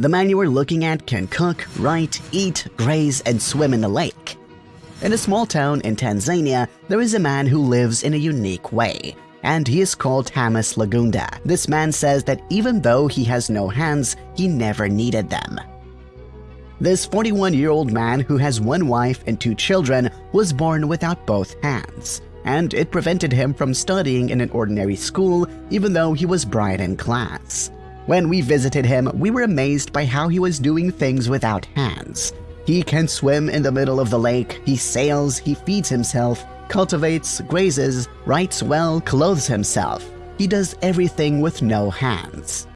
The man you are looking at can cook, write, eat, graze, and swim in the lake. In a small town in Tanzania, there is a man who lives in a unique way, and he is called Hamis Lagunda. This man says that even though he has no hands, he never needed them. This 41-year-old man who has one wife and two children was born without both hands, and it prevented him from studying in an ordinary school even though he was bright in class. When we visited him, we were amazed by how he was doing things without hands. He can swim in the middle of the lake, he sails, he feeds himself, cultivates, grazes, writes well, clothes himself. He does everything with no hands.